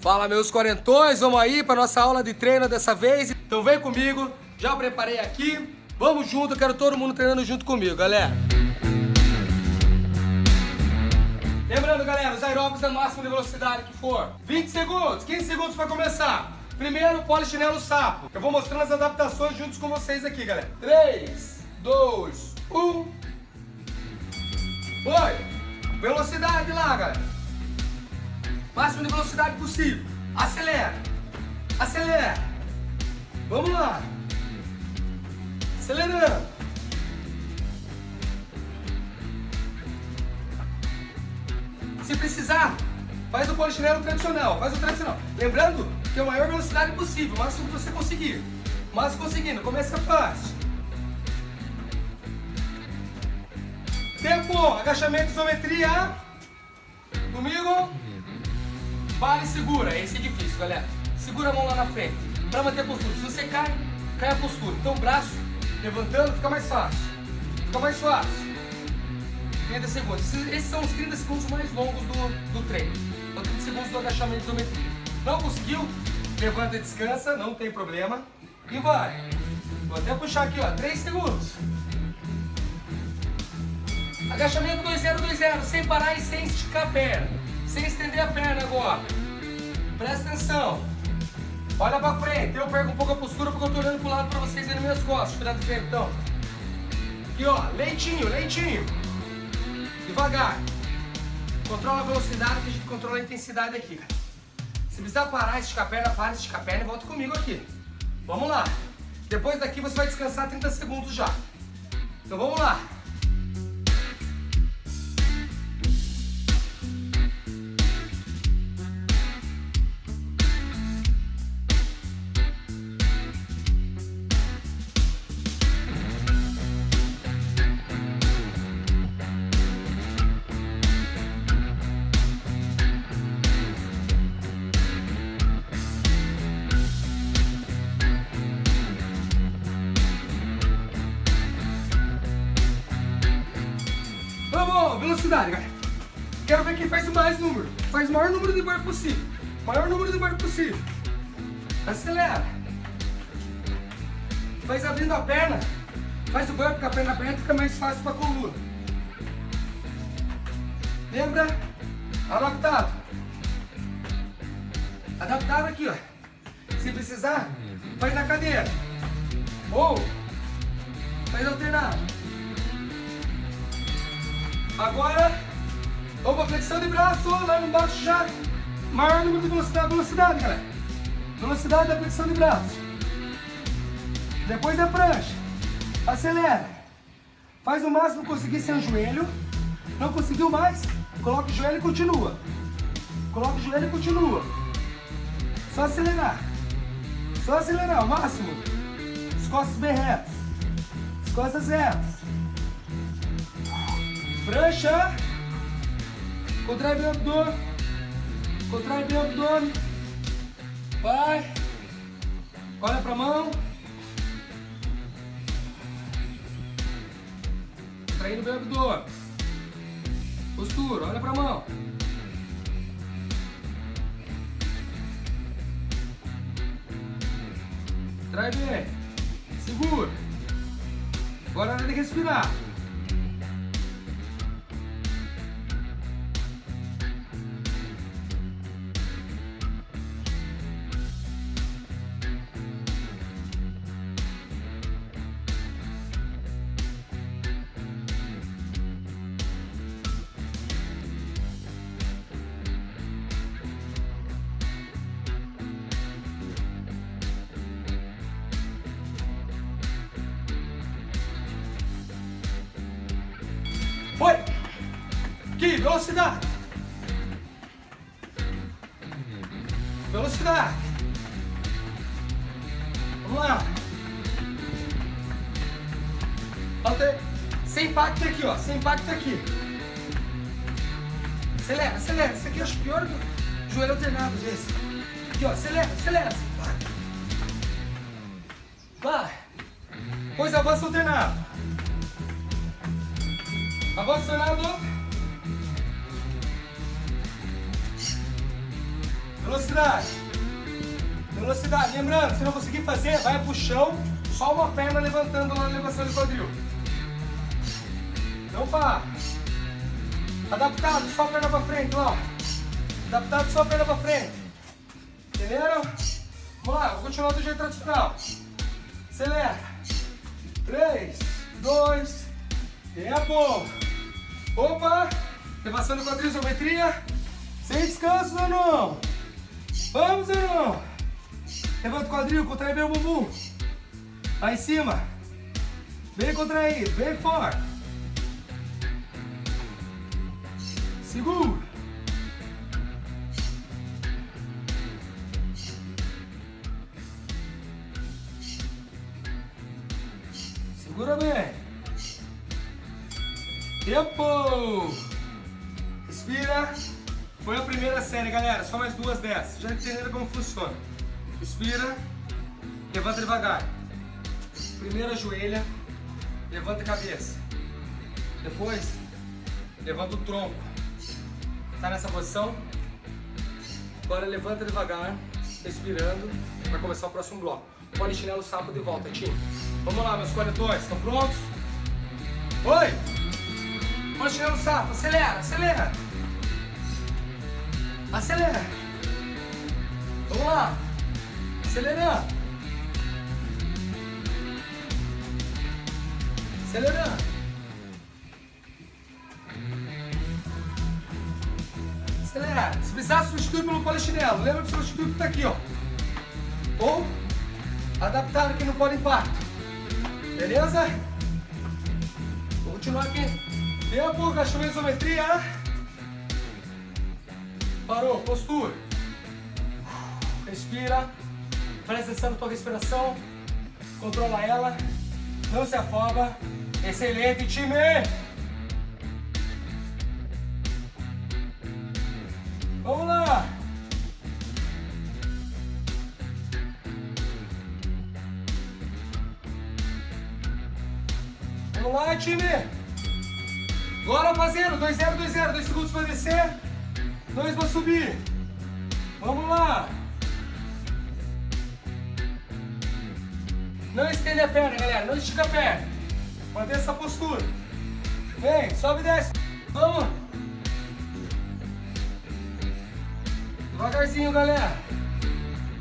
Fala meus quarentões, vamos aí para nossa aula de treino dessa vez. Então vem comigo, já preparei aqui. Vamos junto, quero todo mundo treinando junto comigo, galera. Lembrando, galera, os aeróbicos da máxima de velocidade que for. 20 segundos, 15 segundos para começar. Primeiro, polichinelo sapo. Eu vou mostrando as adaptações juntos com vocês aqui, galera. 3, 2, 1. Foi. Velocidade lá, galera. Máximo de velocidade possível. Acelera. Acelera. Vamos lá. Acelerando. Se precisar, faz o polichinelo tradicional. Faz o tradicional. Lembrando que é a maior velocidade possível. O máximo que você conseguir. Mas conseguindo. Começa fácil. Tempo. Agachamento, isometria. Comigo. Vale e segura. Esse é difícil, galera. Segura a mão lá na frente. Pra manter a postura. Se você cai, cai a postura. Então braço levantando fica mais fácil. Fica mais fácil. 30 segundos. Esses são os 30 segundos mais longos do, do treino. Então 30 segundos do agachamento de isometria. Não conseguiu? Levanta e descansa, não tem problema. E vai. Vou até puxar aqui, ó. 3 segundos. Agachamento 2020, sem parar e sem esticar a perna. Sem estender a perna agora. Presta atenção. Olha pra frente. Eu perco um pouco a postura porque eu tô olhando pro lado pra vocês verem minhas costas. Cuidado do então. Aqui, ó. Leitinho, leitinho. Devagar. Controla a velocidade que a gente controla a intensidade aqui, cara. Se precisar parar, esticar a perna, para, esticar a perna e volta comigo aqui. Vamos lá. Depois daqui você vai descansar 30 segundos já. Então vamos lá. Velocidade, galera. Quero ver quem faz mais número. Faz o maior número de bar possível. Maior número de bar possível. Acelera. Faz abrindo a perna. Faz o burp com a perna aberta, fica mais fácil para a coluna. Lembra? Adaptado. Adaptado aqui, ó. Se precisar, faz na cadeira. Ou faz alternado. Agora, opa, flexão de braço, lá embaixo já. Maior número de velocidade, velocidade, galera. Velocidade da flexão de braço. Depois da prancha. Acelera. Faz o máximo que conseguir sem o joelho. Não conseguiu mais? Coloca o joelho e continua. Coloca o joelho e continua. Só acelerar. Só acelerar, o máximo. As costas bem retas. As costas retas. Prancha. Contrai bem o abdômen. Contrai bem o abdômen. Vai. Olha pra mão. Contraindo bem o abdômen. Postura, olha pra mão. Trai bem. Segura. Agora é hora de respirar. Velocidade! Velocidade! Vamos lá! Alter... Sem impacto aqui, ó. Sem impacto aqui. Acelera, acelera. Isso aqui eu acho pior do joelho alternado, vezes. Aqui, ó. Acelera, acelera. Vai. Vai. Pois avança alternado. Avançando. Velocidade. Velocidade. Lembrando, se não conseguir fazer, vai pro chão, só uma perna levantando na elevação do quadril. Não para. Adaptado, só a perna pra frente, ó. Adaptado, só a perna pra frente. Entenderam? Vamos lá, vou continuar do jeito tradicional. Acelera. 3, 2, tempo. Opa! Elevação do quadril, isometria. Sem descanso, Zanon. Vamos, Zanon. Levanta o quadril, contrai bem o bumbum. Lá em cima. Bem contraído, bem forte. Segura. Segura bem. Tempo. Respira. Foi a primeira série, galera. Só mais duas dessas. Já entenderam como funciona. Respira. Levanta devagar. Primeira joelha. Levanta a cabeça. Depois, levanta o tronco. Tá nessa posição? Agora levanta devagar, respirando, para começar o próximo bloco. Polichinelo sapo de volta, time. Vamos lá, meus corretores, estão prontos? Oi! Polichinelo sapo, acelera, acelera! Acelera! Vamos lá! Acelerando! Acelerando! Acelera! Se precisar, substitui pelo polichinelo. Lembra que o substituto está aqui, ó. Ou adaptado aqui no polo impacto. Beleza? Vou continuar aqui. Tempo, cachorro isometria. Parou, postura. Respira. Presta atenção na tua respiração. Controla ela. Não se afoga. Excelente, time! Vamos lá! Vamos lá, time! Agora fazendo, 2-0, 2-0, 2 segundos para descer. Dois para subir. Vamos lá. Não estende a perna, galera. Não estica a perna. Manter essa postura. Vem, sobe e desce. Vamos. Devagarzinho, galera.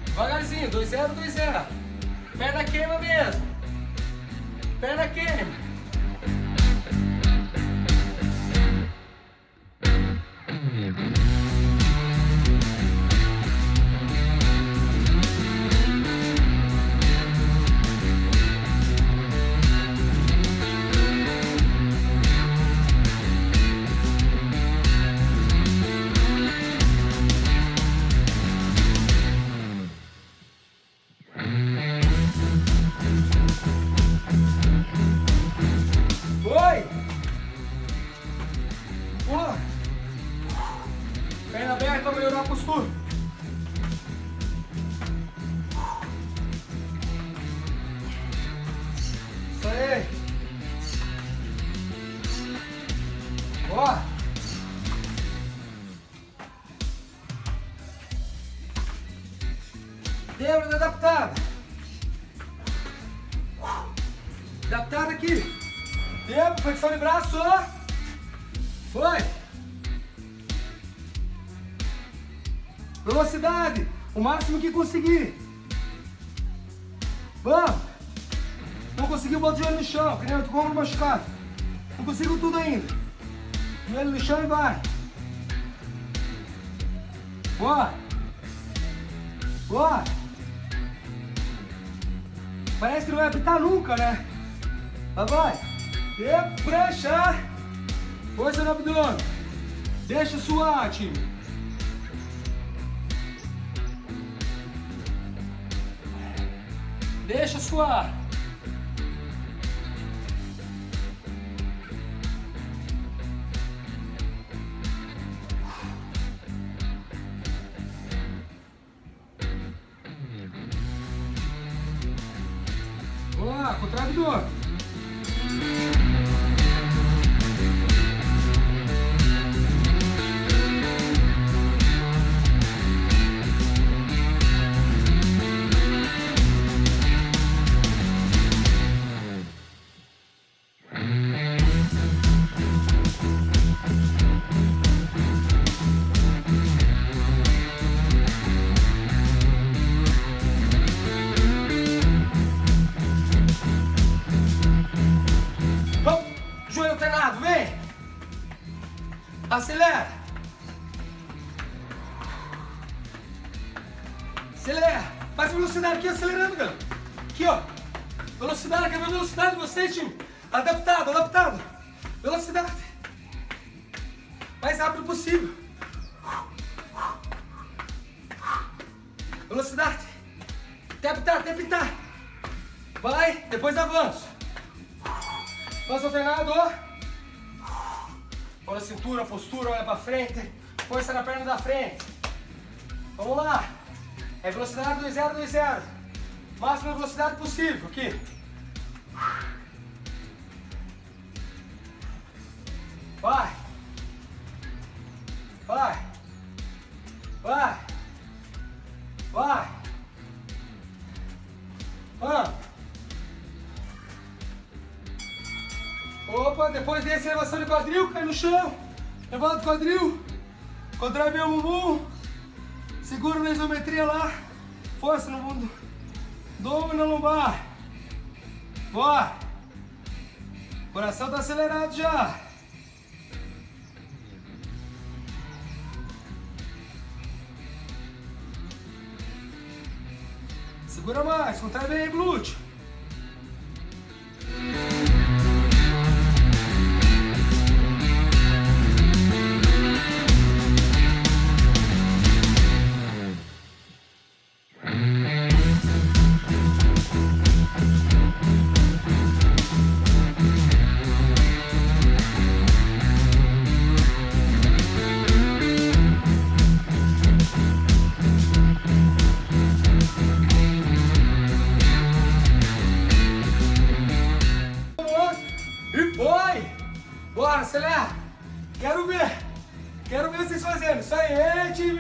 Devagarzinho. 2-0, 2-0. Perna queima mesmo. Perna queima. Pula. Perna aberta, melhorar a postura. O máximo que conseguir. Vamos. Não conseguiu, bota o joelho no chão. Que nem eu tô machucado. Não consigo tudo ainda. Joelho no chão e vai. Boa. Boa. Parece que não vai apitar nunca, né? Vai. E prancha. Força no abdômen. Deixa suar, time. Deixa suar. Mais rápido possível. Velocidade. Até apitar. Vai, depois avanço. Avanço alternado. Olha a cintura, postura, olha pra frente. Força na perna da frente. Vamos lá. É velocidade 2-0, 2-0. Máxima velocidade possível. Aqui. Vai. Vai. Vai. Vamos. Opa, depois desse elevação de quadril, cai no chão. Levanta o quadril. Contrai o bumbum. Segura na isometria lá. Força no mundo. Dom na lombar. Bora. Coração tá acelerado já. Segura mais, contrai bem glúteo. Acelera! Quero ver! Quero ver vocês fazendo! Isso aí, time!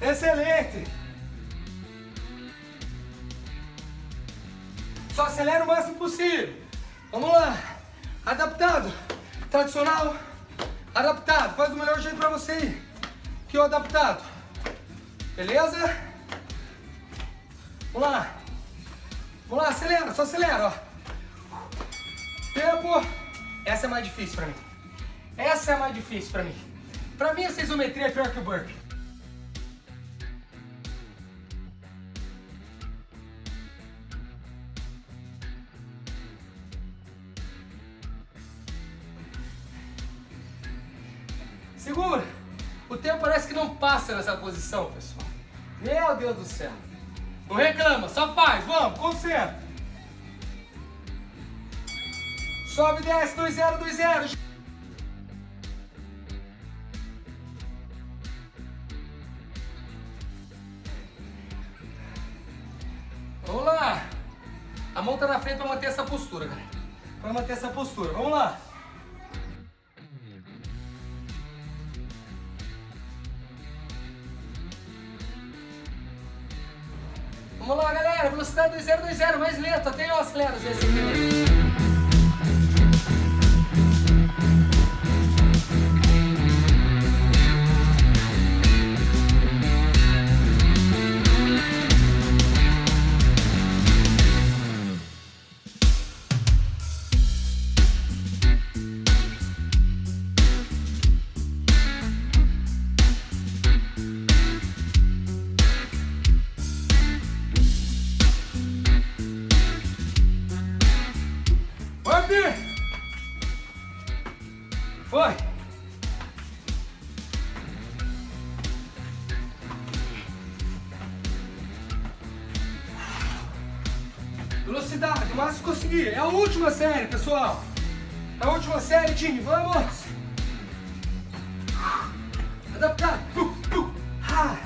Excelente! Só acelera o máximo possível! Vamos lá! Adaptado! Tradicional! Adaptado! Faz o melhor jeito pra você ir! Que o adaptado! Beleza? Vamos lá! Vamos lá, acelera! Só acelera, ó! Tempo! Difícil pra mim. Pra mim, essa isometria é pior que o burpee. Segura. O tempo parece que não passa nessa posição, pessoal. Meu Deus do céu. Não reclama, só faz. Vamos, concentra. Sobe, desce, 2-0, 2-0. mão tá na frente para manter essa postura, galera. Para manter essa postura. Vamos lá. Vamos lá, galera. Velocidade 2020, mais lento. Até eu acelero esse aqui. última série, pessoal. É a última série, time. Vamos! Adaptar. Uh, uh, ah.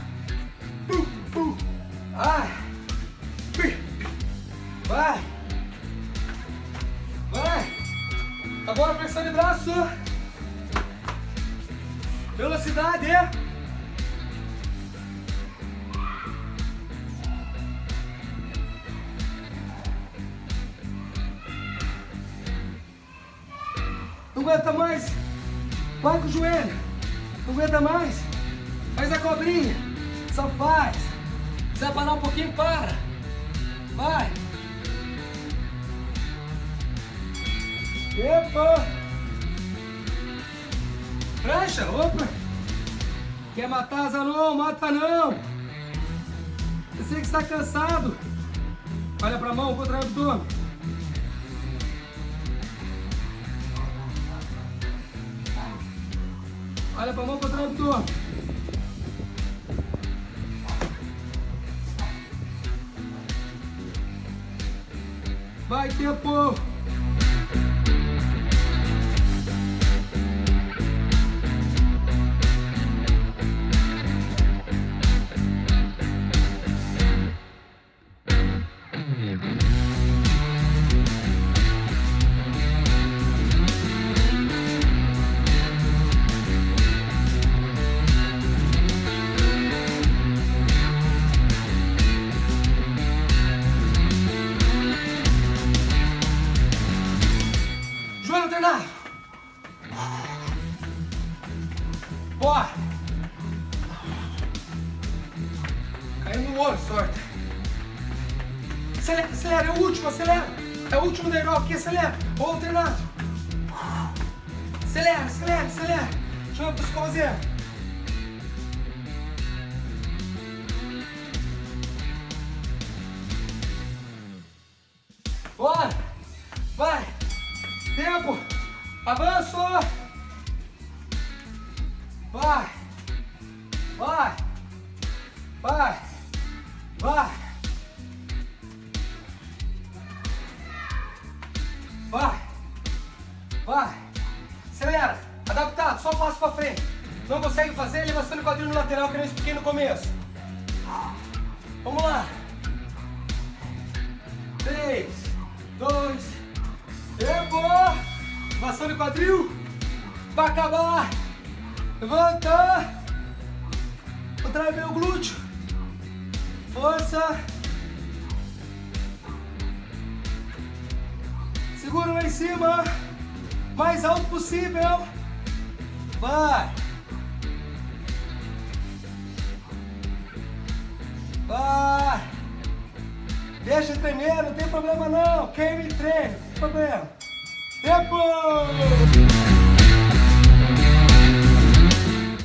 Uh, uh. Ah. Vai. Vai. Agora pressão de braço. Velocidade. Não aguenta mais. Vai com o joelho. Não aguenta mais. Faz a cobrinha. Só faz. Se parar um pouquinho, para. Vai. Epa. Prancha, opa. Quer matar asa não, mata não. Você que está cansado, olha para a mão, contrai o abdômen. Olha para a mão, contrai o abdômen. Vai, tempo! Acelera. Ô, treinado. Acelera, acelera, acelera. Chama pro escovazeiro. Bora. Vai. Tempo. Avanço. Vai. Vai. Vai. Vai. Vai. Vai. Acelera. Adaptado. Só passo pra frente. Não consegue fazer? Levantando o quadril no lateral que eu expliquei no começo. Vamos lá. Três, dois, tempo. Passando o quadril. Pra acabar. Levanta. Contrai bem o glúteo. Força. Segura lá em cima. Mais alto possível. Vai. Vai. Deixa tremer, não tem problema não. Queime e treine, não tem problema. Tempo!